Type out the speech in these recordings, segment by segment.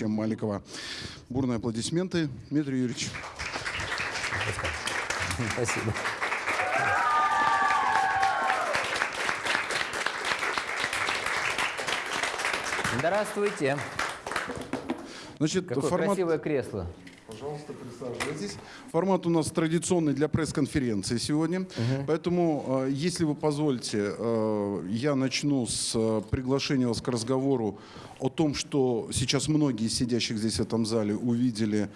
Юрьевича Маликова. Бурные аплодисменты. Дмитрий Юрьевич. Спасибо. Здравствуйте. Значит, Какое формат... красивое кресло. Пожалуйста, присаживайтесь. Формат у нас традиционный для пресс-конференции сегодня. Поэтому, э, если вы позволите, э, я начну с э, приглашения вас к разговору о том, что сейчас многие из сидящих здесь в этом зале увидели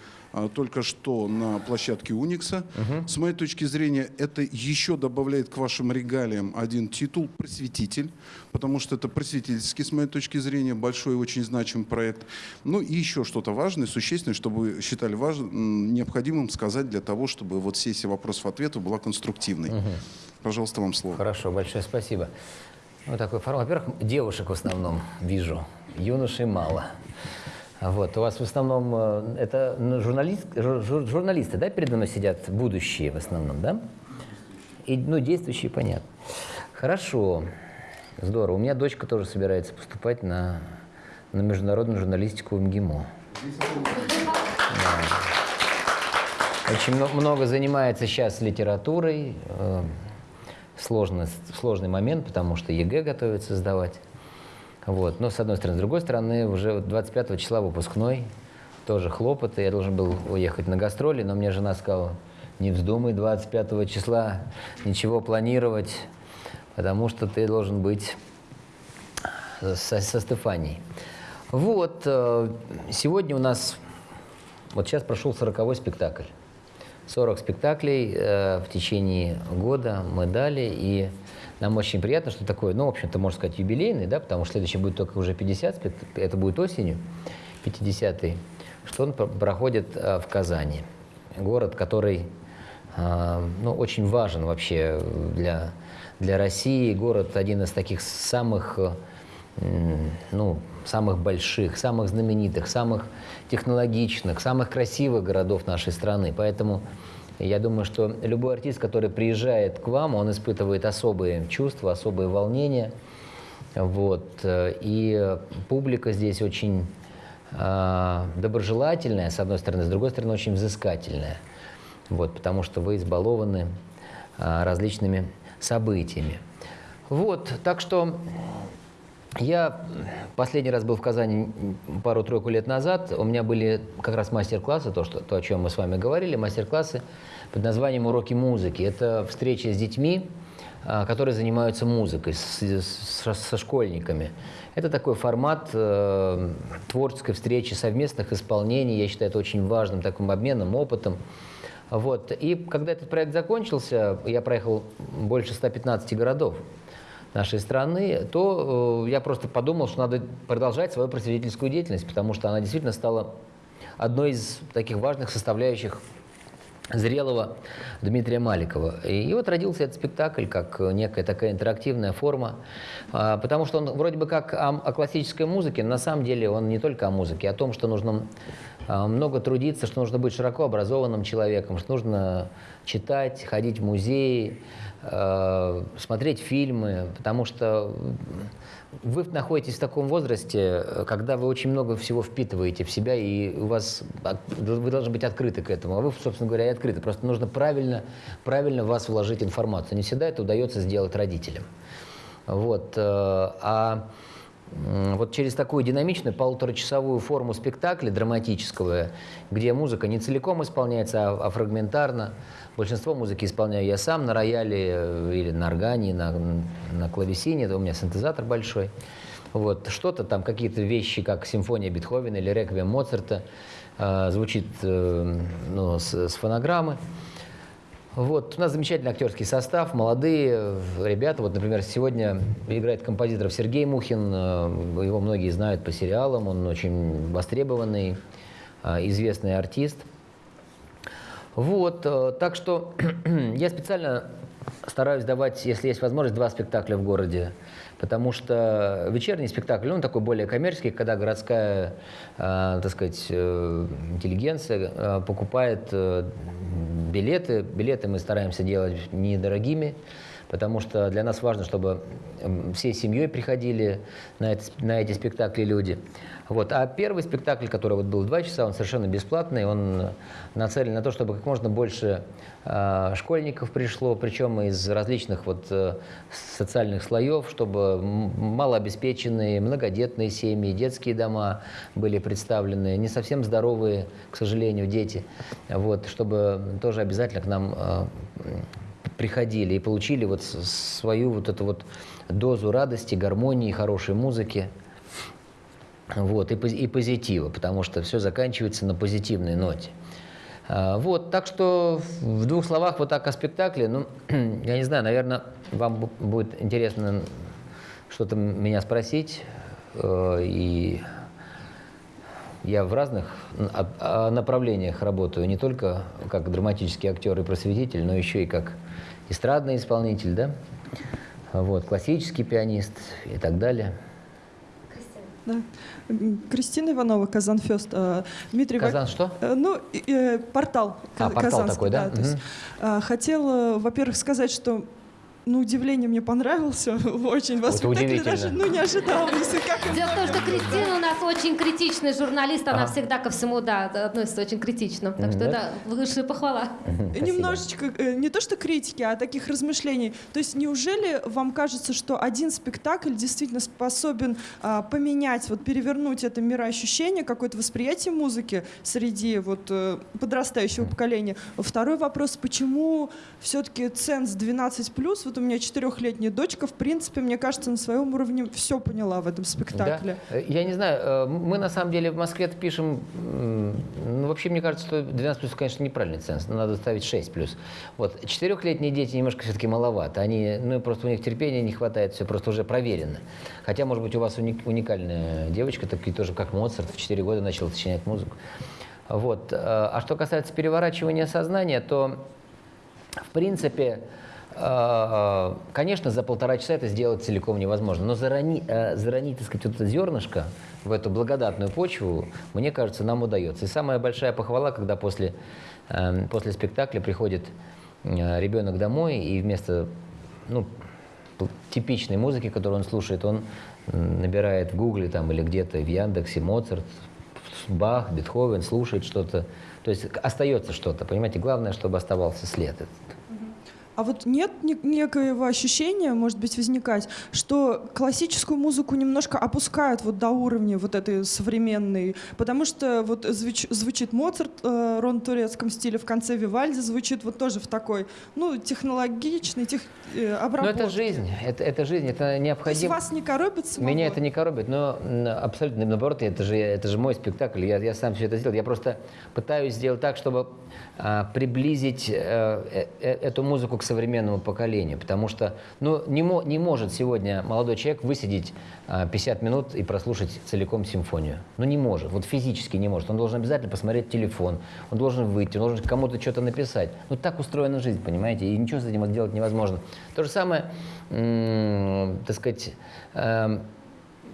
только что на площадке Уникса. С моей точки зрения, это еще добавляет к вашим регалиям один титул «Просветитель», потому что это просветительский, с моей точки зрения, большой и очень значимый проект. Ну и еще что-то важное, существенное, чтобы вы считали важным, необходимым сказать для того, чтобы вот сессия вопросов-ответов была конструктивной. Пожалуйста, вам слово. Хорошо, большое спасибо. Вот такой формат. Во-первых, девушек в основном вижу, юношей мало. Вот. У вас в основном э, это ну, журналист, жур- жур- журналисты, да, передо мной сидят, будущие в основном, да? И, ну, действующие, понятно. Хорошо, здорово. У меня дочка тоже собирается поступать на, на международную журналистику в МГИМО. Очень мно- много занимается сейчас литературой. э, Сложный, сложный момент, потому что ЕГЭ готовится сдавать. Вот. Но с одной стороны. С другой стороны, уже вот 25 числа выпускной. Тоже хлопоты. Я должен был уехать на гастроли, но мне жена сказала, не вздумай 25 числа ничего планировать, потому что ты должен быть со, со Стефанией. Вот. э, Сегодня у нас вот сейчас прошел 40 спектакль. 40 спектаклей э, в течение года мы дали, и нам очень приятно, что такое, ну, в общем-то, можно сказать, юбилейный, да, потому что следующий будет только уже 50, спект- это будет осенью, 50-й, что он про- проходит э, в Казани. Город, который, э, ну, очень важен вообще для, для России, город один из таких самых ну, самых больших, самых знаменитых, самых технологичных, самых красивых городов нашей страны. Поэтому я думаю, что любой артист, который приезжает к вам, он испытывает особые чувства, особые волнения. Вот. э, И публика здесь очень а, доброжелательная, с одной стороны, с другой стороны, очень взыскательная. Вот, потому что вы избалованы а, различными событиями. Вот, так что я последний раз был в Казани пару-тройку лет назад. У меня были как раз мастер-классы, то, что, то, о чем мы с вами говорили, мастер-классы под названием «Уроки музыки». Это встречи с детьми, а, которые занимаются музыкой, с- с- со школьниками. Это такой формат э, творческой встречи, совместных исполнений. Я считаю это очень важным таким обменом, опытом. Вот. И когда этот проект закончился, я проехал больше 115 городов нашей страны, то э, я просто подумал, что надо продолжать свою просветительскую деятельность, потому что она действительно стала одной из таких важных составляющих зрелого Дмитрия Маликова. И вот родился этот спектакль как некая такая интерактивная форма, а, потому что он вроде бы как о, о классической музыке, но на самом деле он не только о музыке, а о том, что нужно а, много трудиться, что нужно быть широко образованным человеком, что нужно читать, ходить в музеи, смотреть фильмы, потому что вы находитесь в таком возрасте, э, когда вы очень много всего впитываете в себя, и у вас вы должны быть открыты к этому. А вы, собственно говоря, и открыты. Просто нужно правильно, правильно в вас вложить информацию. Не всегда это удается сделать родителям. Вот. э, А вот через такую динамичную полуторачасовую форму спектакля драматического, где музыка не целиком исполняется, а, а фрагментарно. Большинство музыки исполняю я сам на рояле э, или на органе, на, на клавесине, у меня синтезатор большой. Вот. Что-то там, какие-то вещи, как симфония Бетховена или реквием Моцарта, э, звучит э, ну, с, с фонограммы. Вот. У нас замечательный актерский состав, молодые э, ребята. Вот, например, сегодня играет композитор Сергей Мухин. э, Его многие знают по сериалам. Он очень востребованный, э, известный артист. Вот, так что я специально стараюсь давать, если есть возможность, два спектакля в городе. Потому что вечерний спектакль, он такой более коммерческий, когда городская, э, так сказать, э, интеллигенция э, покупает билеты. Билеты мы стараемся делать недорогими, потому что для нас важно, чтобы всей семьей приходили на, это, на эти спектакли люди. Вот. А первый спектакль, который вот был два часа, он совершенно бесплатный, он нацелен на то, чтобы как можно больше э, школьников пришло, причем из различных вот, э, социальных слоев, чтобы малообеспеченные, многодетные семьи, детские дома были представлены, не совсем здоровые, к сожалению, дети, вот, чтобы тоже обязательно к нам э, приходили и получили вот свою вот эту вот дозу радости, гармонии, хорошей музыки. Вот, и, и позитива, потому что все заканчивается на позитивной ноте. А, Вот, так что в двух словах вот так о спектакле. Ну, я не знаю, наверное, вам бу- будет интересно что-то меня спросить. э, И я в разных об- а, направлениях работаю, не только как драматический актер и просветитель, но еще и как эстрадный исполнитель, да? Вот, классический пианист и так далее. Да. Кристина Иванова, Казанфест. Э, Дмитрий Вак- Казан что? Э, Ну, э, портал. А, портал такой, да? то есть, Мгм. э, хотела, во-первых, сказать, что на удивление мне понравился очень. Вас Это спектакль удивительно. даже ну, не как Дело в том, что Кристина у нас очень критичный журналист, она всегда ко всему, да, относится очень критично. Так что да, высшая похвала. Немножечко, э, не то что критики, а таких размышлений. То есть неужели вам кажется, что один спектакль действительно способен а, поменять, вот перевернуть это мироощущение, какое-то восприятие музыки среди вот э, подрастающего поколения? Второй вопрос, почему все-таки ценз 12+, вот у меня четырехлетняя дочка, в принципе, мне кажется, на своем уровне все поняла в этом спектакле. Да. Э, Я не знаю, э, мы на самом деле в Москве пишем, ну вообще мне кажется, что 12 плюс, конечно, неправильный ценз, надо ставить 6 плюс. Вот, четырехлетние дети немножко все-таки маловато, они, ну просто у них терпения не хватает, все просто уже проверено. Хотя, может быть, у вас уник- уникальная девочка, такие тоже как Моцарт, в 4 года начал сочинять музыку. Вот. э, А что касается переворачивания сознания, то в принципе, конечно, за полтора часа это сделать целиком невозможно. Но зарани, э, заронить, так сказать, вот это зернышко в эту благодатную почву, мне кажется, нам удается. И самая большая похвала, когда после, э, после спектакля приходит э, ребенок домой, и вместо ну, типичной музыки, которую он слушает, он набирает в Гугле там, или где-то в Яндексе Моцарт, Бах, Бетховен, слушает что-то. То есть остается что-то, понимаете? Главное, чтобы оставался след. А вот нет некоего ощущения, может быть, возникать, что классическую музыку немножко опускают вот до уровня вот этой современной, потому что вот звуч- звучит Моцарт э, рон турецком стиле, в конце Вивальди звучит вот тоже в такой, ну, технологичной, тех, э, Но обработке. это жизнь, это, это жизнь, это То есть необходимо. вас не коробит самого? Меня это не коробит, но абсолютно наоборот, это же, это же мой спектакль, я, я сам все это сделал. Я просто пытаюсь сделать так, чтобы а, приблизить э, э, э, эту музыку к современному поколению, потому что ну, не, мо- не может сегодня молодой человек высидеть а, 50 минут и прослушать целиком симфонию. Ну не может, вот физически не может. Он должен обязательно посмотреть телефон, он должен выйти, он должен кому-то что-то написать. Ну так устроена жизнь, понимаете, и ничего с этим сделать невозможно. То же самое, так сказать, эм,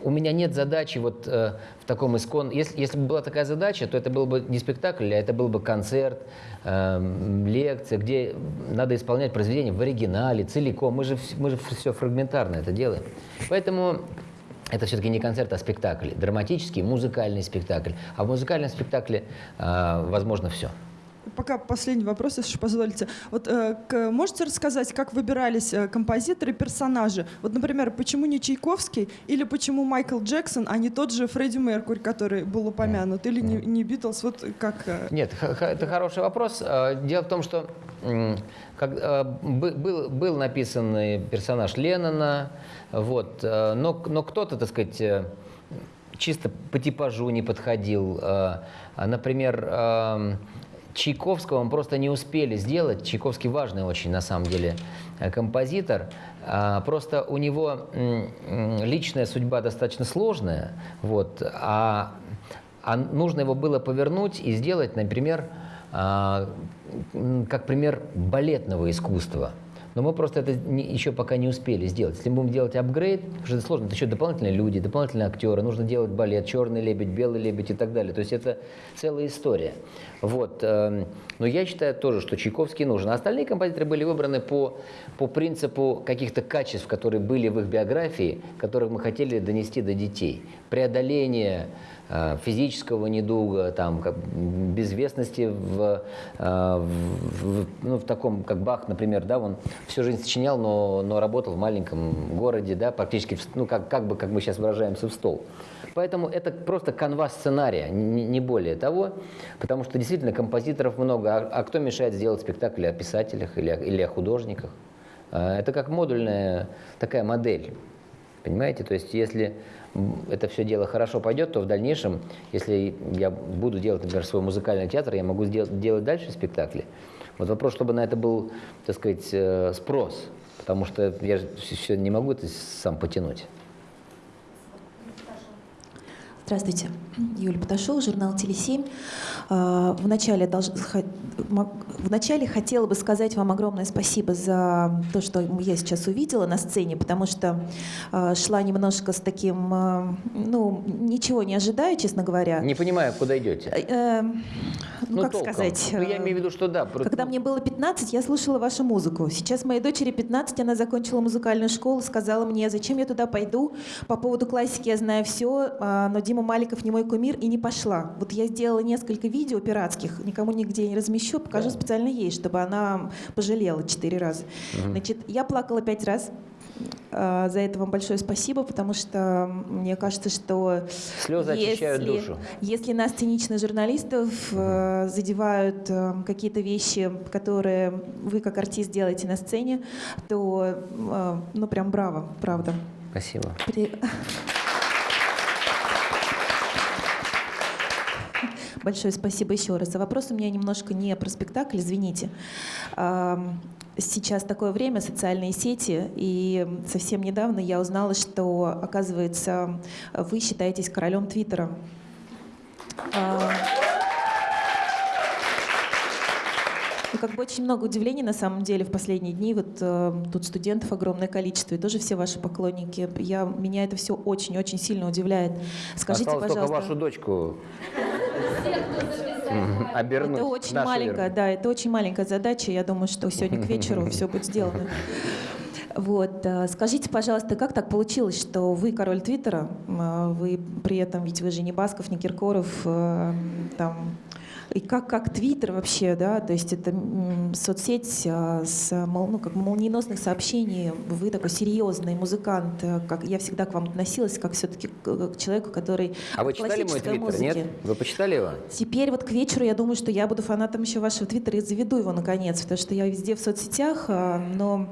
у меня нет задачи вот э, в таком искон. Если, если бы была такая задача, то это был бы не спектакль, а это был бы концерт, эм, лекция, где надо исполнять произведение в оригинале, целиком. Мы же, мы же все фрагментарно это делаем. Поэтому это все-таки не концерт, а спектакль. Драматический, музыкальный спектакль. А в музыкальном спектакле э, возможно все. Пока последний вопрос, если позволите. Вот э, можете рассказать, как выбирались э, композиторы, персонажи? Вот, например, почему не Чайковский или почему Майкл Джексон, а не тот же Фредди Меркурь, который был упомянут, или не, не Битлз? Вот как... э, Нет, это хороший вопрос. Э, Дело в том, что как, э, бы- был, был написан персонаж Леннона, вот, но, но кто-то, так сказать, чисто по типажу не подходил. Например, эм, Чайковского мы просто не успели сделать. Чайковский важный очень, на самом деле, э, композитор. А, Просто у него личная судьба достаточно сложная, вот, а, а нужно его было повернуть и сделать, например, а, как пример балетного искусства. Но мы просто это не- еще пока не успели сделать. Если мы будем делать апгрейд, потому что это сложно, это еще дополнительные люди, дополнительные актеры, нужно делать балет, черный лебедь, белый лебедь и так далее. То есть это целая история. Вот. эм, Но я считаю тоже, что Чайковский нужен. А остальные композиторы были выбраны по, по принципу каких-то качеств, которые были в их биографии, которых мы хотели донести до детей. Преодоление физического недуга, там, как, безвестности в, э, в- в- ну, в таком, как Бах, например, да, он всю жизнь сочинял, но, но работал в маленьком городе, да, практически, ну, как, как бы, как мы сейчас выражаемся, в стол. Поэтому это просто канвас сценария, не, более того, потому что действительно композиторов много, а, а кто мешает сделать спектакль о писателях или, или о художниках? А, Это как модульная такая модель. Понимаете? То есть если это все дело хорошо пойдет, то в дальнейшем, если я буду делать, например, свой музыкальный театр, я могу сделать, делать дальше спектакли. Вот вопрос, чтобы на это был, так сказать, э, спрос. Потому что я же все не могу это сам потянуть. Здравствуйте. Юлия Поташова, журнал «Теле7». А, Вначале, долж- вначале хотела бы сказать вам огромное спасибо за то, что я сейчас увидела на сцене, потому что а, шла немножко с таким, а, ну, ничего не ожидаю, честно говоря. Не понимаю, куда идете. Э, Ну, как толком. сказать? Ну, я э, имею в виду, что да. Когда мне было 15, я слушала вашу музыку. Сейчас моей дочери 15, она закончила музыкальную школу, сказала мне, зачем я туда пойду. По поводу классики я знаю все, но Дима Маликов не мой кумир и не пошла. Вот я сделала несколько видео пиратских, никому нигде не размещу, покажу специально ей, чтобы она пожалела четыре раза. Значит, я плакала пять раз. А, За это вам большое спасибо, потому что мне кажется, что Слезы очищают душу. если нас, циничных журналистов, э, задевают э, какие-то вещи, которые вы как артист делаете на сцене, то, э, ну, прям браво, правда. Спасибо. При- Большое спасибо еще раз. А вопрос у меня немножко не про спектакль, извините. Сейчас такое время, социальные сети, и совсем недавно я узнала, что, оказывается, вы считаетесь королем Твиттера. А, Ну, как бы очень много удивлений на самом деле в последние дни. Вот э, тут студентов огромное количество, и тоже все ваши поклонники. Я, меня это все очень-очень сильно удивляет. Скажите, Осталось только пожалуйста. вашу дочку обернуть. Это очень маленькая, веру. да, это очень маленькая задача. Я думаю, что сегодня к вечеру все будет сделано. Вот, э, скажите, пожалуйста, как так получилось, что вы король Твиттера, э, вы при этом, ведь вы же не Басков, не Киркоров, э, там, и как, как Твиттер вообще, да, то есть это соцсеть э, с ну, как молниеносных сообщений, вы такой серьезный музыкант, э, как я всегда к вам относилась, как все-таки к, к человеку, который А вы читали мой твиттер, нет? Вы почитали его? Теперь вот к вечеру я думаю, что я буду фанатом еще вашего твиттера и заведу его наконец, потому что я везде в соцсетях, а, но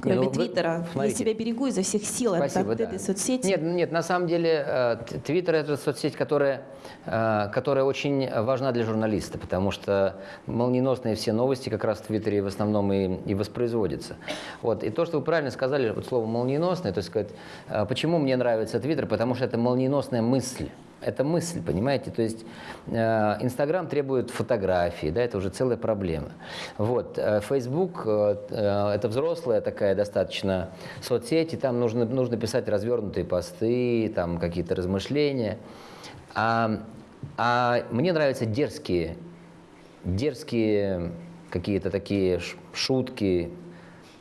кроме ну твиттера, смотрите. я себя берегу изо всех сил от, Спасибо, от да. этой соцсети. Нет, нет, на самом деле э, Твиттер это соцсеть, которая, э, которая очень важна для журналиста, потому что молниеносные все новости как раз в Твиттере в основном и, и воспроизводятся. Вот. И то, что вы правильно сказали, вот слово молниеносное, то есть сказать, э, почему мне нравится Твиттер, потому что это молниеносная мысль. Это мысль, понимаете? То есть э, Инстаграм требует фотографии, да, это уже целая проблема. Вот. э, Facebook э, это взрослая такая достаточно соцсеть, и там нужно, нужно писать развернутые посты, там какие-то размышления. А, а мне нравятся дерзкие, дерзкие какие-то такие шутки.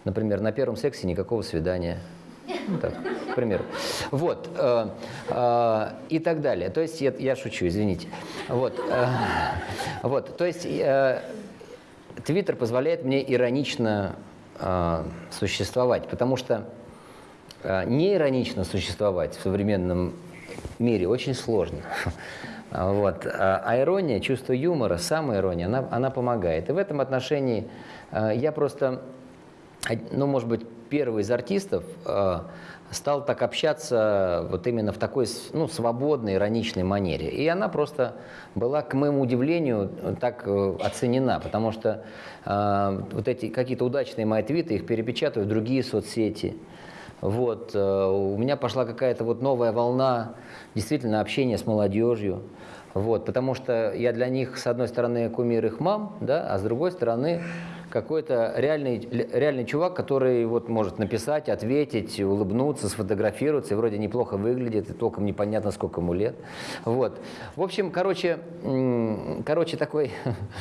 Например, на первом сексе никакого свидания. Ну, так, к примеру. Вот. э, э, и так далее. То есть, я, я шучу, извините. Вот. э, вот. То есть, э, Твиттер позволяет мне иронично э, существовать, потому что э, неиронично существовать в современном мире очень сложно. Вот. А ирония, чувство юмора, самая ирония, она, она помогает. И в этом отношении я просто, ну, может быть, первый из артистов э, стал так общаться вот именно в такой ну, свободной, ироничной манере. И она просто была, к моему удивлению, так э, оценена, потому что э, вот эти какие-то удачные мои твиты, их перепечатывают в другие соцсети. Вот, э, у меня пошла какая-то вот новая волна действительно общения с молодежью. Вот, потому что я для них, с одной стороны, кумир их мам, да, а с другой стороны, какой-то реальный, реальный чувак, который вот может написать, ответить, улыбнуться, сфотографироваться, и вроде неплохо выглядит, и толком непонятно, сколько ему лет. Вот. В общем, короче, короче такой,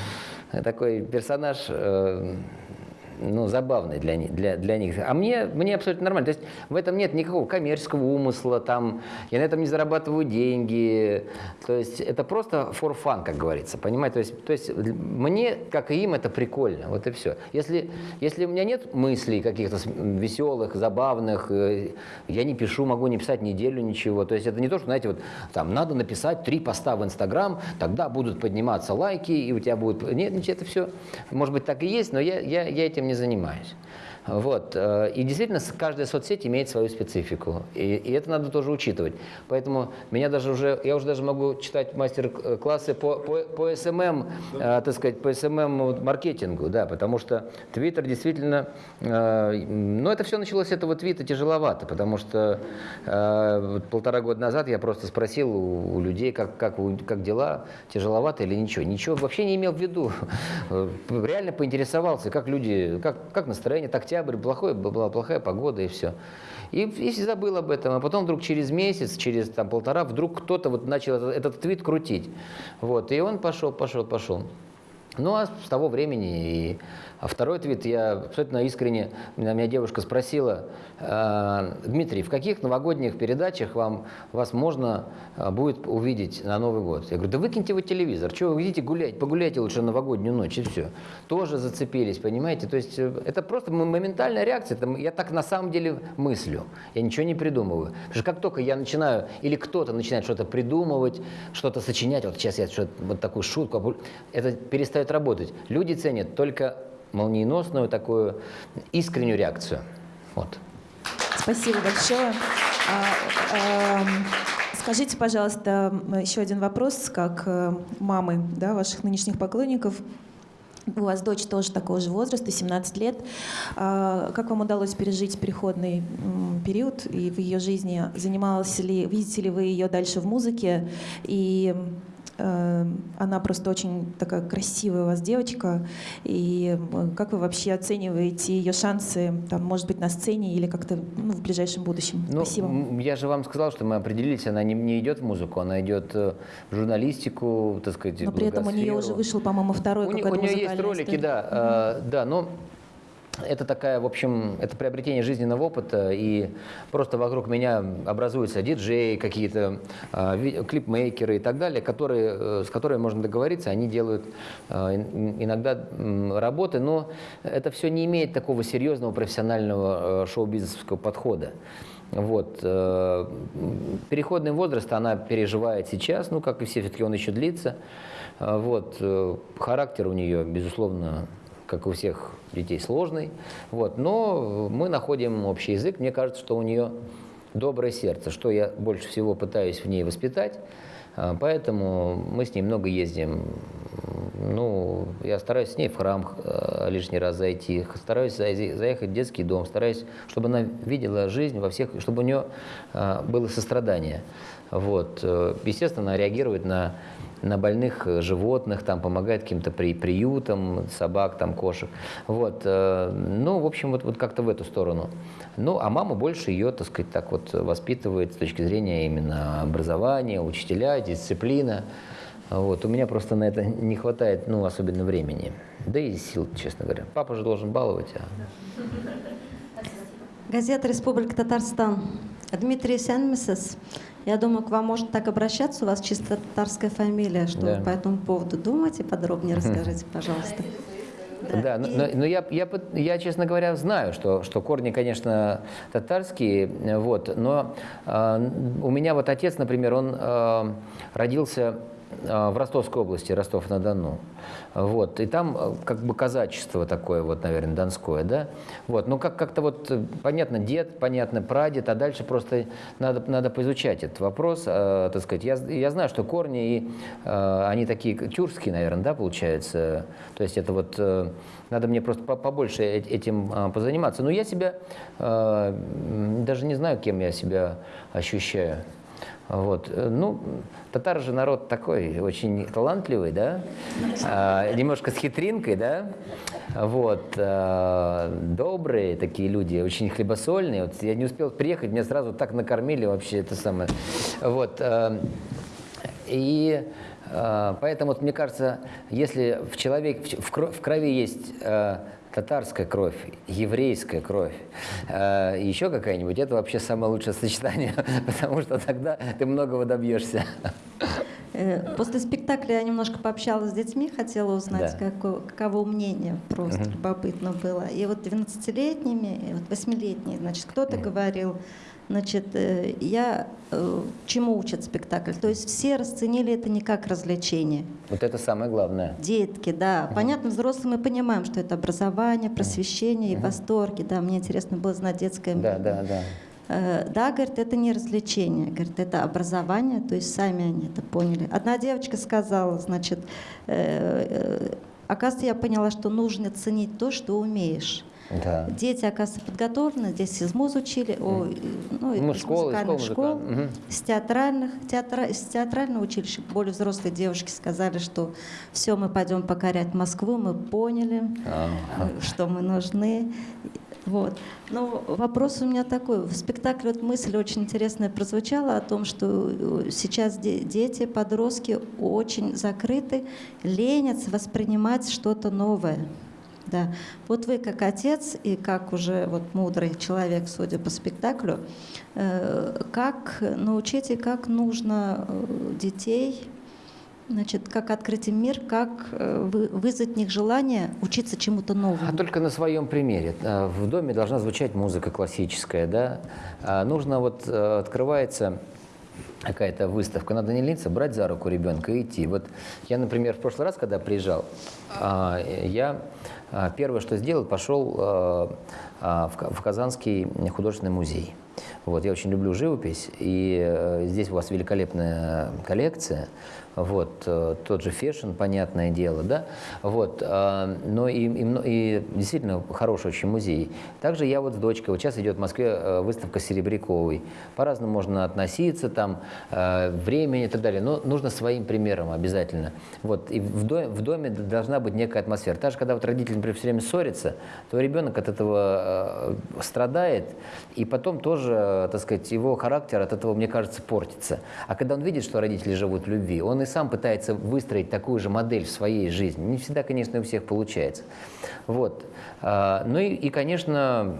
такой персонаж... ну, забавный для, для, для них. А мне, мне абсолютно нормально. То есть в этом нет никакого коммерческого умысла, там, я на этом не зарабатываю деньги. То есть это просто for fun, как говорится, понимаете? То есть, то есть мне, как и им, это прикольно, вот и все. Если, если у меня нет мыслей каких-то веселых, забавных, э, я не пишу, могу не писать неделю ничего. То есть это не то, что, знаете, вот там надо написать три поста в Инстаграм, тогда будут подниматься лайки, и у тебя будет... Нет, это все, может быть, так и есть, но я, я, я этим не занимаюсь. Вот. э, И действительно, каждая соцсеть имеет свою специфику. И, и это надо тоже учитывать. Поэтому меня даже уже, я уже даже могу читать мастер-классы по, по, по SMM, э, так сказать, по SMM вот маркетингу, да, потому что Твиттер действительно, э, ну это все началось с этого твита тяжеловато, потому что полтора года назад я просто спросил у, у людей, как, как, вы- как дела, тяжеловато или ничего. Ничего вообще не имел в виду. Реально поинтересовался, как люди, как, как настроение, так октябрь, плохой, была плохая погода и все. И, и забыл об этом, а потом вдруг через месяц, через там, полтора, вдруг кто-то вот начал этот, этот твит крутить. Вот, и он пошел, пошел, пошел. Ну, а с того времени и а второй твит я абсолютно искренне, меня, девушка спросила, «А, Дмитрий, в каких новогодних передачах вам, вас можно а, будет увидеть на Новый год? Я говорю, да выкиньте вы телевизор, что вы идите гулять, погуляйте лучше новогоднюю ночь и все. Тоже зацепились, понимаете? То есть э, это просто моментальная реакция, это я так на самом деле мыслю, я ничего не придумываю. Потому что как только я начинаю, или кто-то начинает что-то придумывать, что-то сочинять, вот сейчас я что вот такую шутку, это перестает работать. Люди ценят только молниеносную такую искреннюю реакцию. Вот. Спасибо большое. А, эм, Скажите, пожалуйста, еще один вопрос, как э, мамы да, ваших нынешних поклонников. У вас дочь тоже такого же возраста, 17 лет. А, Как вам удалось пережить переходный период и в ее жизни? Занималась ли, видите ли вы ее дальше в музыке? И она просто очень такая красивая у вас девочка. И э, как вы вообще оцениваете ее шансы, там, может быть, на сцене или как-то ну, в ближайшем будущем? Ну, Спасибо. я же вам сказал, что мы определились, она не, не идет в музыку, она идет э, в журналистику, так сказать, Но при этом у нее уже вышел, по-моему, второй какой-то у нее есть ролики, история. да, э, да, но это такая, в общем, это приобретение жизненного опыта, и просто вокруг меня образуются диджеи, какие-то э, клипмейкеры и так далее, которые, э, с которыми можно договориться, они делают э, ин- иногда м, работы, но это все не имеет такого серьезного профессионального э, шоу-бизнесовского подхода. Вот. э, Переходный возраст она переживает сейчас, ну, как и все, все-таки он еще длится. А, Вот. э, Характер у нее, безусловно, как у всех детей, сложный. Вот. Но мы находим общий язык. Мне кажется, что у нее доброе сердце, что я больше всего пытаюсь в ней воспитать. А, Поэтому мы с ней много ездим. Ну, я стараюсь с ней в храм э, лишний раз зайти, стараюсь заехать в детский дом, стараюсь, чтобы она видела жизнь во всех, чтобы у нее э, было сострадание. Вот. э, Естественно, она реагирует на, на больных э, животных, там, помогает каким-то при, приютам, собак, там, кошек. Вот. э, Ну, в общем, вот, вот как-то в эту сторону. Ну, а мама больше ее, так сказать, так вот воспитывает с точки зрения именно образования, учителя, дисциплина. Вот. У меня просто на это не хватает, ну, особенно времени. Да и сил, честно говоря. Папа же должен баловать, а Газета «Республика Татарстан». Дмитрий Сенмисес. Я думаю, к вам можно так обращаться, у вас чисто татарская фамилия. Что Да. вы по этому поводу думаете? Подробнее расскажите, пожалуйста. Да, но, но- но я, я, пот- я, честно говоря, знаю, что, что корни, конечно, татарские, вот, но э, у меня вот отец, например, он э, родился в Ростовской области, Ростов-на-Дону, вот, и там э, как бы казачество такое вот, наверное, донское, да, вот, ну как, как-то вот, э, понятно, дед, понятно, прадед, а дальше просто надо, надо поизучать этот вопрос, э, так сказать, я, я знаю, что корни, и, э, они такие тюркские, наверное, да, получается, то есть это вот, э, надо мне просто по- побольше э- этим э, позаниматься, но я себя, э, даже не знаю, кем я себя ощущаю. Вот. Э, Ну, татары же народ такой, очень талантливый, да, А, немножко с хитринкой, да, вот, а, добрые такие люди, очень хлебосольные. Вот я не успел приехать, меня сразу так накормили вообще, это самое. Вот. а, И поэтому, вот, мне кажется, если в человеке, в, кро- в крови есть татарская кровь, еврейская кровь, э, еще какая-нибудь, это вообще самое лучшее сочетание, потому что тогда ты многого добьешься. Э, После спектакля я немножко пообщалась с детьми, хотела узнать, Да. како- каково мнение, просто любопытно было. И вот 12-летними, и вот 8-летние, значит, кто-то говорил, значит, э, я э, чему учат спектакль? То есть все расценили это не как развлечение. Вот это самое главное. Детки, да. Понятно, взрослые мы понимаем, что это образование, просвещение и восторги. Да, мне интересно было знать детское Да, да, да. Э, Да, говорит, это не развлечение, говорит, это образование, то есть сами они это поняли. Одна девочка сказала, значит, оказывается, я поняла, что нужно ценить то, что умеешь. Да. Дети, оказывается, подготовлены, здесь из МУЗ учили, о, ну, Ну, из школы, музыкальных школ школ, мгм. с театральных, театра, из театрального училища, более взрослые девушки сказали, что все, мы пойдем покорять Москву, мы поняли, А. э, что мы нужны. Вот. Но вопрос у меня такой. В спектакле вот мысль очень интересная прозвучала о том, что сейчас де- дети, подростки очень закрыты, ленятся воспринимать что-то новое. Да. Вот вы как отец и как уже вот мудрый человек, судя по спектаклю, э, как научить и как нужно э, детей, значит, как открыть им мир, как э, вы- вызвать в них желание учиться чему-то новому. А только на своем примере. В доме должна звучать музыка классическая, да. А нужно вот открывается какая-то выставка, надо не лениться, брать за руку ребенка и идти. Вот я, например, в прошлый раз, когда приезжал, а, я первое, что сделал, пошел а, а, в Казанский художественный музей. Вот, я очень люблю живопись, и э, здесь у вас великолепная коллекция. Вот, э, тот же fashion, понятное дело, да, вот, а, но и, и и действительно хороший очень музей. Также я вот с дочкой, вот сейчас идет в Москве э, выставка Серебряковой, по-разному можно относиться, там, э, времени и так далее, но нужно своим примером обязательно. Вот, и в доме, в доме должна быть некая атмосфера. Даже когда вот родители, например, все время ссорятся, то ребенок от этого э, страдает, и потом тоже, э, так сказать, его характер от этого, мне кажется, портится. А когда он видит, что родители живут в любви, он и сам пытается выстроить такую же модель в своей жизни. Не всегда, конечно, у всех получается. Вот. А, Ну и, и, конечно,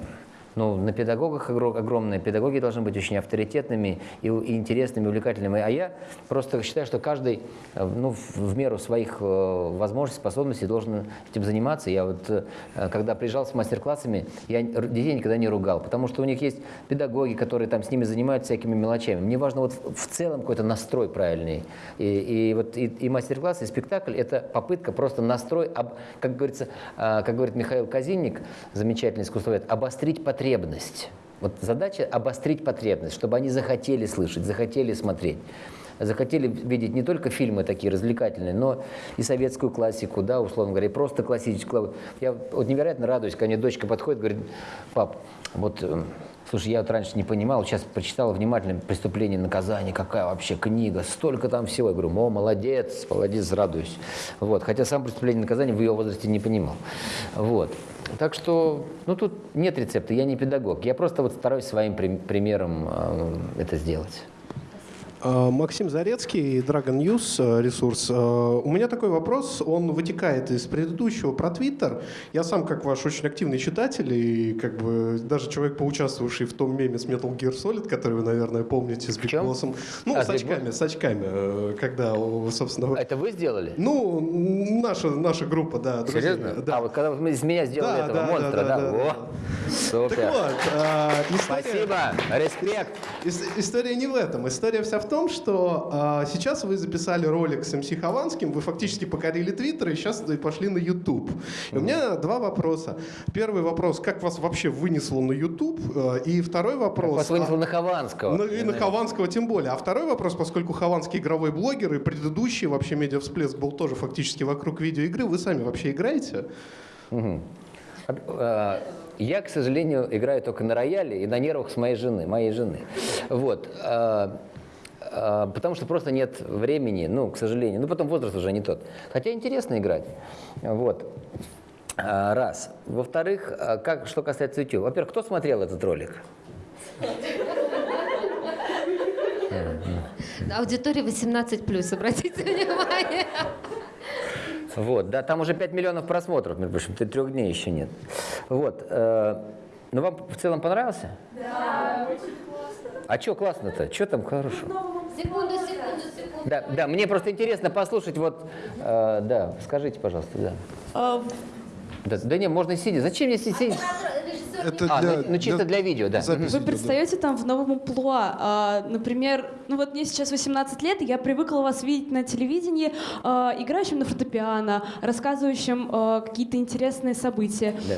ну, на педагогах огро- огромное. Педагоги должны быть очень авторитетными и, интересными, увлекательными. А я просто считаю, что каждый э, ну, в, меру своих э, возможностей, способностей должен этим заниматься. Я вот, э, когда приезжал с мастер-классами, я детей никогда не ругал, потому что у них есть педагоги, которые там с ними занимаются всякими мелочами. Мне важно вот в, целом какой-то настрой правильный. И, и вот и, и мастер-класс, и спектакль – это попытка просто настрой, как говорится, как говорит Михаил Казинник, замечательный искусствовед, обострить потребность. Вот задача обострить потребность, чтобы они захотели слышать, захотели смотреть. Захотели видеть не только фильмы такие развлекательные, но и советскую классику, да, условно говоря, и просто классическую. Я вот невероятно радуюсь, когда мне дочка подходит, говорит, пап, вот э, Слушай, я вот раньше не понимал, сейчас прочитала внимательно «Преступление наказание», какая вообще книга, столько там всего. Я говорю, о, молодец, молодец, радуюсь. Вот. Хотя сам «Преступление наказание» в ее возрасте не понимал. Вот. Так что, ну тут нет рецепта, я не педагог. Я просто вот стараюсь своим при- примером э, это сделать. А, Максим Зарецкий, Dragon News э, ресурс. Э, У меня такой вопрос, он вытекает из предыдущего про Твиттер. Я сам, как ваш очень активный читатель, и как бы даже человек, поучаствовавший в том меме с Metal Gear Solid, который вы, наверное, помните, с Биг? Боссом. Ну, А, с очками, с очками, э, когда, собственно... Это вы сделали? Ну, наша, наша группа, да, друзья. Серьезно? Да. А вот когда вы из меня сделали Да, этого да, монстра, да, да? да, да. Супер. Так вот, а, история... Спасибо, респект. Ис- История не в этом. История вся в том, что а, сейчас вы записали ролик с МС Хованским, вы фактически покорили Твиттер и сейчас пошли на YouTube. И у меня два вопроса. Первый вопрос, как вас вообще вынесло на YouTube? А, И второй вопрос... Вас вынесло а, на Хованского. ну, и на Хованского тем более. А второй вопрос, поскольку Хованский игровой блогер и предыдущий вообще медиа-всплеск был тоже фактически вокруг видеоигры, вы сами вообще играете? Э, Я, к сожалению, играю только на рояле и на нервах с моей жены, моей жены. Вот. А, потому что просто нет времени, ну, к сожалению. Ну, потом возраст уже не тот. Хотя интересно играть. Вот. А, Раз. Во-вторых, а, как, что касается YouTube. Во-первых, кто смотрел этот ролик? Аудитория 18+, обратите внимание. Вот, да, там уже 5 миллионов просмотров, между прочим, трех дней еще нет. Вот. э, ну, вам в целом понравился? Да, очень классно. А что классно-то? Что там хорошего? Секунду, секунду, секунду. Да, да, мне просто интересно послушать, вот, э, да, скажите, пожалуйста, да. А, Да, да не, можно и сидя. Зачем мне сидеть? Это А, ну, ну, чисто для видео, да. записи Вы идет, да. предстаете там в новом амплуа. А, например, ну вот мне сейчас 18 лет, и я привыкла вас видеть на телевидении, а, играющим на фортепиано, рассказывающим а, какие-то интересные события. Да.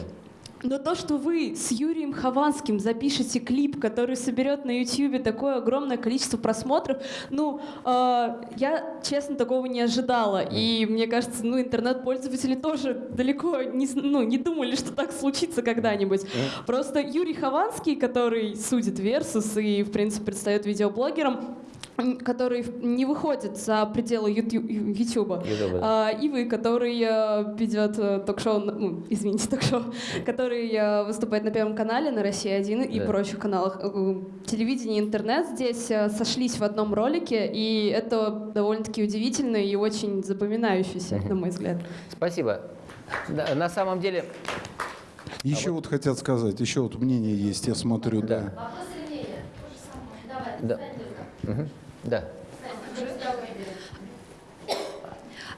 Но то, что вы с Юрием Хованским запишете клип, который соберет на YouTube такое огромное количество просмотров, ну, э, я, честно, такого не ожидала. И мне кажется, ну, интернет-пользователи тоже далеко не, ну, не думали, что так случится когда-нибудь. Просто Юрий Хованский, который судит Версус и, в принципе, предстает видеоблогером, который не выходит за пределы да. А, и вы, который э, ведет э, ток-шоу, ну, извините, ток-шоу, который э, выступает на Первом канале, на России-1 и Да. прочих каналах. Телевидение и интернет здесь сошлись в одном ролике, и это довольно-таки удивительно и очень запоминающееся, на мой взгляд. Спасибо. Да, на самом деле, Еще вот хотят сказать, еще вот мнение есть, я смотрю, да. да. Мгм. Да.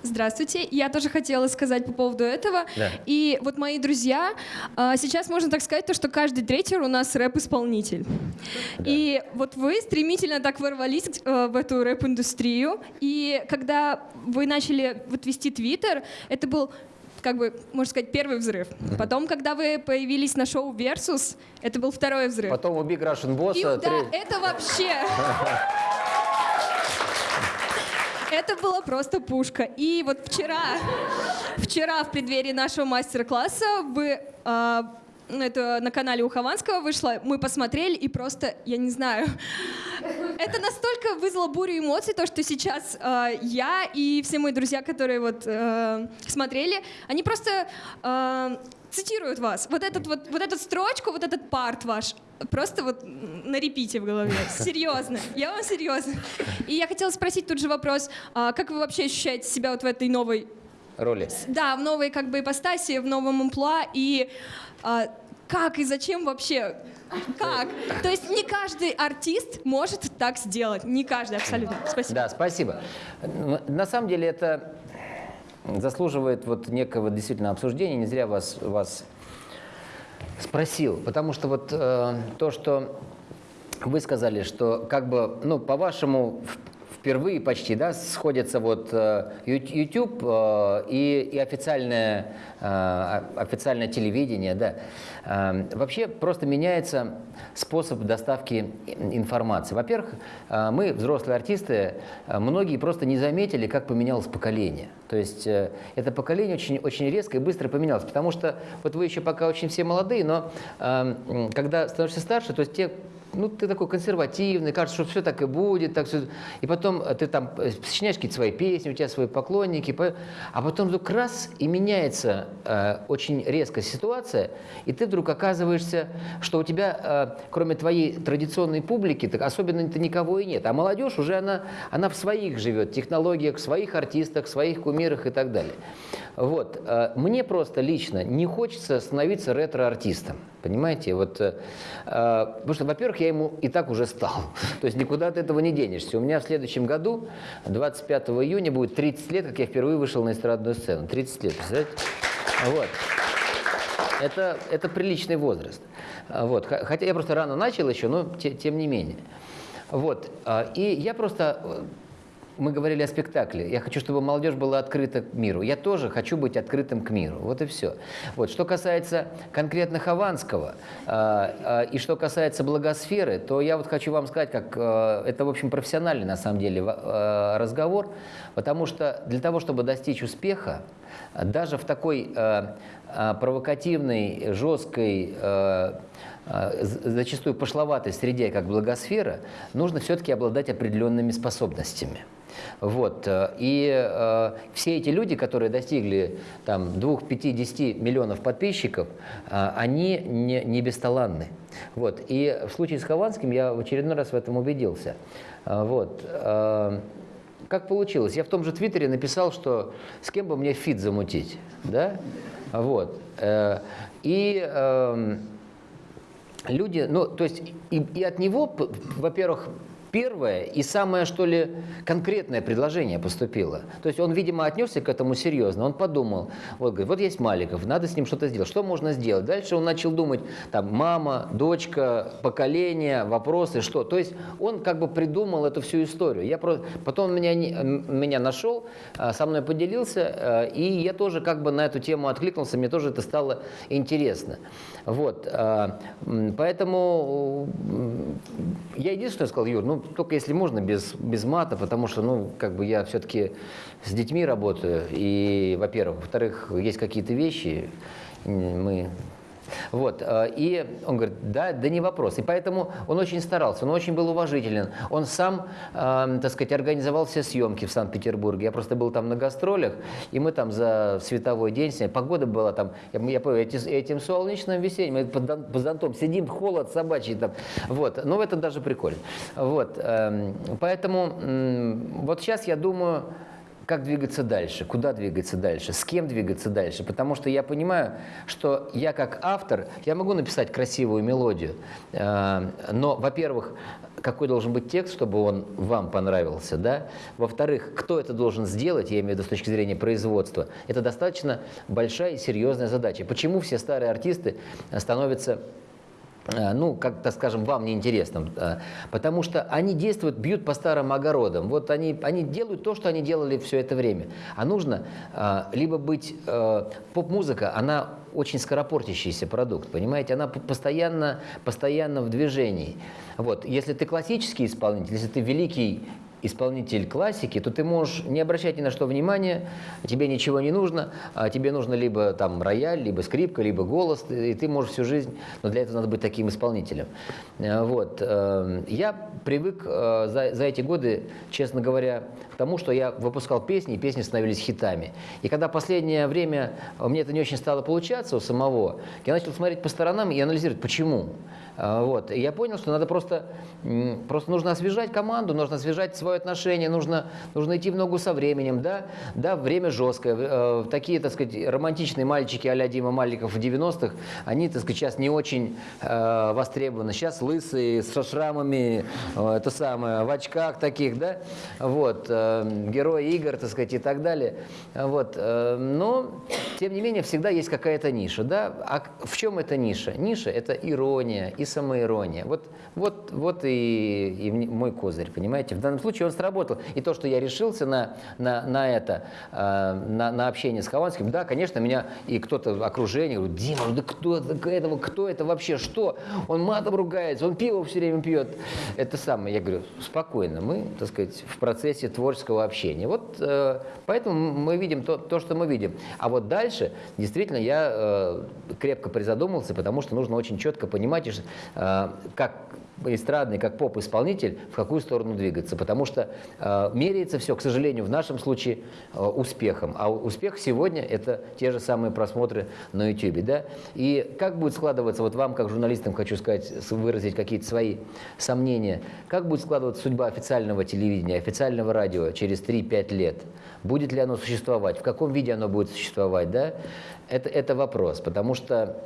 Здравствуйте. Я тоже хотела сказать по поводу этого. Да. И вот мои друзья, а, сейчас можно так сказать, то, что каждый третий у нас рэп-исполнитель. И вот вы стремительно так ворвались э, в эту рэп-индустрию. И когда вы начали вот вести Твиттер, это был как бы, можно сказать, первый взрыв. Потом, когда вы появились на шоу Versus, это был второй взрыв. Потом у Big Russian Boss. И э, да, тре- это вообще... Это была просто пушка. И вот вчера, вчера в преддверии нашего мастер-класса вы ну, это на канале у Хованского вышло, мы посмотрели и просто, я не знаю, это настолько вызвало бурю эмоций, то, что сейчас а, я и все мои друзья, которые вот э, смотрели, они просто а, цитируют вас. Вот, этот вот, вот эту строчку, вот этот парт ваш, просто вот на репите в голове. Серьезно. Я вам серьезно. И я хотела спросить тут же вопрос, а как вы вообще ощущаете себя вот в этой новой роли. да, в новой как бы ипостаси, в новом амплуа, и а, как и зачем вообще? Как? То есть не каждый артист может так сделать. Не каждый, абсолютно. Спасибо. Да, спасибо. На самом деле это заслуживает вот некого действительно обсуждения. Не зря вас, вас спросил. Потому что вот э, то, что вы сказали, что как бы, ну, по-вашему, впервые почти, да, сходятся вот э, YouTube э, и, и официальное, э, официальное телевидение, да. Э, Вообще просто меняется способ доставки информации. Во-первых, мы, взрослые артисты, многие просто не заметили, как поменялось поколение. То есть это поколение очень, очень резко и быстро поменялось, потому что вот вы еще пока очень все молодые, но э, м, когда становишься старше, то есть те ну, ты такой консервативный, кажется, что все так и будет, так все. И потом э, ты там э, сочиняешь какие-то свои песни, у тебя свои поклонники, по- а потом вдруг раз и меняется э, очень резко ситуация, и ты вдруг оказываешься, что у тебя, э, кроме твоей традиционной публики, так особенно-то никого и нет. А молодежь уже она, она в своих живет, технологиях, в своих артистах, в своих кумирах и так далее. Вот. э, Мне просто лично не хочется становиться ретро-артистом. Понимаете? Вот, э, э, потому что, во-первых, я ему и так уже стал. То есть никуда от этого не денешься. У меня в следующем году, 25 июня, будет 30 лет, как я впервые вышел на эстрадную сцену. 30 лет, представляете? Вот. Это, это приличный возраст. Вот. Хотя я просто рано начал еще, но те- тем не менее. Вот. А, И я просто... э, Мы говорили о спектакле. Я хочу, чтобы молодежь была открыта к миру. Я тоже хочу быть открытым к миру. Вот и все. Вот. Что касается конкретно Хованского а, а, и что касается благосферы, то я вот хочу вам сказать, как э, это, в общем, профессиональный на самом деле э, разговор, потому что для того, чтобы достичь успеха, даже в такой э, э, провокативной, жесткой, э, э, зачастую пошловатой среде, как благосфера, нужно все-таки обладать определенными способностями. Вот. э, И э, все эти люди, которые достигли там 2, 5, 10 миллионов подписчиков, э, они не, не бесталанны. Вот. И в случае с Хованским я в очередной раз в этом убедился. Э, Вот. Э, Как получилось? Я в том же Твиттере написал, что с кем бы мне фит замутить, да? Вот. Э, И эм, люди, ну, то есть и, и от него, во-первых, первое и самое, что ли, конкретное предложение поступило. То есть он, видимо, отнесся к этому серьезно. Он подумал, вот, говорит, вот есть Маликов, надо с ним что-то сделать. Что можно сделать? Дальше он начал думать, там, мама, дочка, поколение, вопросы, что. То есть он как бы придумал эту всю историю. Я просто, потом меня, меня нашел, а, со мной поделился, а, и я тоже как бы на эту тему откликнулся, мне тоже это стало интересно. Вот, а, поэтому я единственное сказал, Юр, ну только если можно без, без мата, потому что, ну, как бы я все-таки с детьми работаю, и, во-первых, во-вторых, есть какие-то вещи, мы вот, э, и он говорит, да, да не вопрос. И поэтому он очень старался, он очень был уважителен. Он сам, э, так сказать, организовал все съемки в Санкт-Петербурге. Я просто был там на гастролях, и мы там за световой день. Погода была там, я, помню, эти- этим солнечным весенним, мы под, зон- под зонтом сидим, холод собачий там. Вот, ну это даже прикольно. Вот, эм, поэтому вот сейчас я думаю, как двигаться дальше, куда двигаться дальше, с кем двигаться дальше. Потому что я понимаю, что я как автор, я могу написать красивую мелодию, э, но, во-первых, какой должен быть текст, чтобы он вам понравился, да? Во-вторых, кто это должен сделать, я имею в виду с точки зрения производства, это достаточно большая и серьезная задача. Почему все старые артисты становятся ну, как-то, скажем, вам неинтересным, э, потому что они действуют, бьют по старым огородам. Вот они, они делают то, что они делали все это время. А нужно э, либо быть... э, Поп-музыка, она очень скоропортящийся продукт, понимаете? Она постоянно, постоянно в движении. Вот. Если ты классический исполнитель, если ты великий исполнитель классики, то ты можешь не обращать ни на что внимания, тебе ничего не нужно, а тебе нужно либо там рояль, либо скрипка, либо голос, и ты можешь всю жизнь, но для этого надо быть таким исполнителем. Э, Вот. э, Я привык э, за, за эти годы, честно говоря, к тому, что я выпускал песни, и песни становились хитами. И когда последнее время мне это не очень стало получаться у самого, я начал смотреть по сторонам и анализировать, почему. Вот. И я понял, что надо просто, просто нужно освежать команду, нужно освежать свое отношение, нужно, нужно идти в ногу со временем. Да, да время жесткое. Э, Такие, так сказать, романтичные мальчики а-ля Дима Маликов в 90-х, они, так сказать, сейчас не очень э, востребованы. Сейчас лысые, со шрамами, э, это самое, в очках таких, да, вот, э, герои игр, так сказать, и так далее. Вот. э, Но, тем не менее, всегда есть какая-то ниша, да. А в чем эта ниша? Ниша – это ирония и самоирония. Вот, вот, вот и, и мой козырь, понимаете? В данном случае он сработал. И то, что я решился на, на, на это, э, на, на общение с Хованским, да, конечно, меня и кто-то в окружении говорит, Дима, ну да кто это, этого, кто это вообще, что? Он матом ругается, он пиво все время пьет. Это самое. Я говорю, спокойно, мы, так сказать, в процессе творческого общения. Вот э, поэтому мы видим то, то, что мы видим. А вот дальше, действительно, я э, крепко призадумался, потому что нужно очень четко понимать, как эстрадный, как поп-исполнитель, в какую сторону двигаться. Потому что э, меряется все, к сожалению, в нашем случае э, успехом. А успех сегодня – это те же самые просмотры на YouTube. Да? И как будет складываться, вот вам, как журналистам, хочу сказать, выразить какие-то свои сомнения, как будет складываться судьба официального телевидения, официального радио через 3-5 лет? Будет ли оно существовать? В каком виде оно будет существовать? Да? Это, это вопрос, потому что,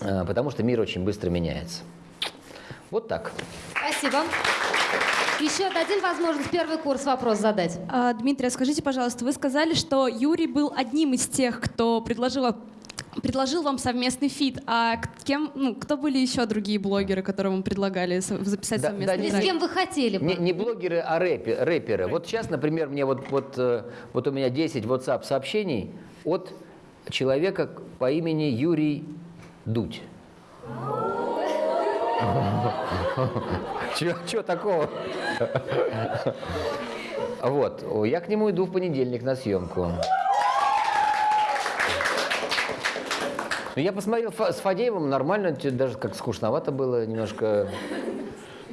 э, потому что мир очень быстро меняется. Вот так. Спасибо. Еще дадим возможность первый курс вопрос задать. А, Дмитрий, а скажите, пожалуйста, вы сказали, что Юрий был одним из тех, кто предложил вам- предложил вам совместный фит. А кем, ну, кто были еще другие блогеры, которые вам предлагали записать Да- совместный да, Или не- с кем вы хотели бы? Не, не блогеры, а рэпе- рэперы. Вот сейчас, например, мне вот, вот, э, вот у меня 10 WhatsApp сообщений от человека по имени Юрий Дудь. Чего такого? Вот, я к нему иду в понедельник на съемку. Я посмотрел с Фадеевым, нормально, даже как скучновато было немножко.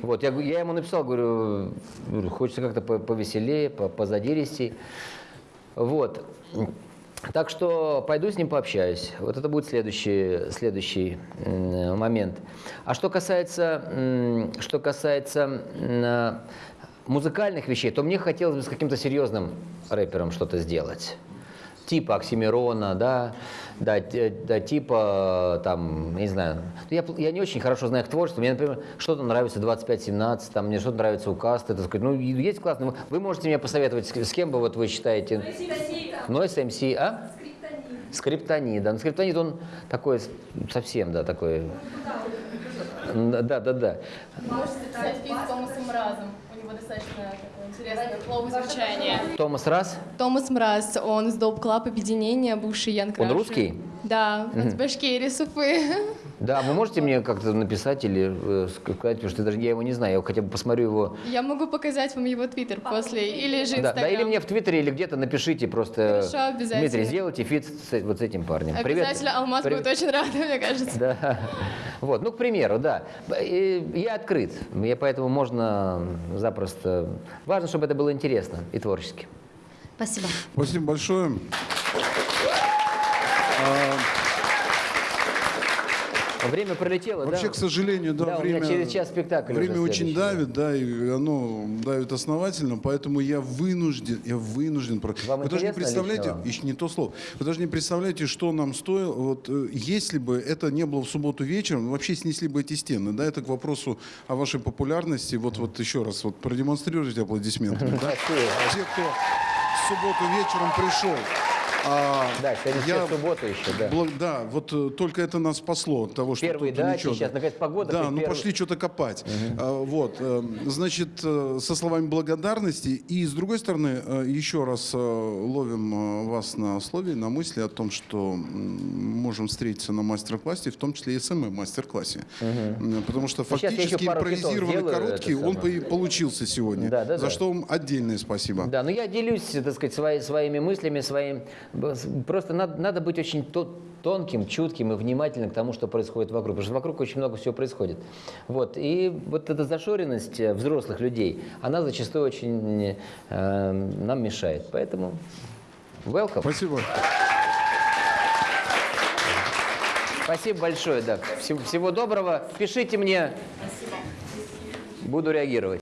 Вот, я, я ему написал, говорю, говорю, хочется как-то по- повеселее, по- позадиристей. Вот. Так что пойду с ним пообщаюсь. Вот это будет следующий, следующий момент. А что касается, что касается м, музыкальных вещей, то мне хотелось бы с каким-то серьезным рэпером что-то сделать. Типа Оксимирона, да, да, т- да, типа, там, не знаю. Я, я не очень хорошо знаю их творчество. Мне, например, что-то нравится 25-17, там, мне что-то нравится у Касты, так сказать. Ну, есть классно. Вы- можете мне посоветовать, с кем бы вот вы считаете? Noize MC, а? Скриптонит. да. Ну, скриптонит, он такой, совсем, да, такой... Да, да, да. Можете записать feat с Томасом него достаточно такое интересное flow звучание. Томас Мраз, Томас Мраз, он из Dope Club объединения, бывший Ян он Краши. русский? Да, он с Башкирии, с Уфы. Да, вы можете мне как-то написать или э, сказать, потому что даже я его не знаю, я хотя бы посмотрю его. Я могу показать вам его твиттер после, или же Да, инстаграм. да, или мне в Твиттере, или где-то напишите просто. Хорошо, обязательно. Дмитрий, сделайте feat с, вот с этим парнем. Привет. Обязательно Алмаз Привет. будет очень рада, мне кажется. Да. Вот, ну, к примеру, да. И Я открыт. Я поэтому можно запросто. Важно, чтобы это было интересно и творчески. Спасибо. Спасибо большое. Время пролетело, Вообще, да? к сожалению, да, Да, у время, меня через час спектакль время очень да. давит, да, и оно давит основательно, поэтому я вынужден, я вынужден. Вам Вы даже не представляете, еще не то слово, вы даже не представляете, что нам стоило, вот э, если бы это не было в субботу вечером, вообще снесли бы эти стены, да, это к вопросу о вашей популярности, вот, вот еще раз, вот продемонстрируйте аплодисменты, да, те, кто в субботу вечером пришел. А, Да, кстати, я в субботу еще, да. Благ- да, вот э, только это нас спасло от того, что Первые тут дачи, ничего, сейчас, наконец, погода, Да, ну первый- пошли что-то копать. А, вот, э, значит, э, со словами благодарности. И с другой стороны, еще раз ловим вас на слове, на мысли о том, что можем встретиться на мастер-классе, в том числе и СММ мастер-классе. М, Потому что Ну, фактически импровизированный короткий, он получился сегодня. Да, да, за да. что вам отдельное спасибо. Да, но я делюсь, так сказать, свои- своими мыслями, своим. Просто надо, надо быть очень то- тонким, чутким и внимательным к тому, что происходит вокруг. Потому что вокруг очень много всего происходит. Вот. И вот эта зашоренность э, взрослых людей, она зачастую очень э, нам мешает. Поэтому welcome. Спасибо. Спасибо большое, да. Всего, всего доброго. Пишите мне. Буду реагировать.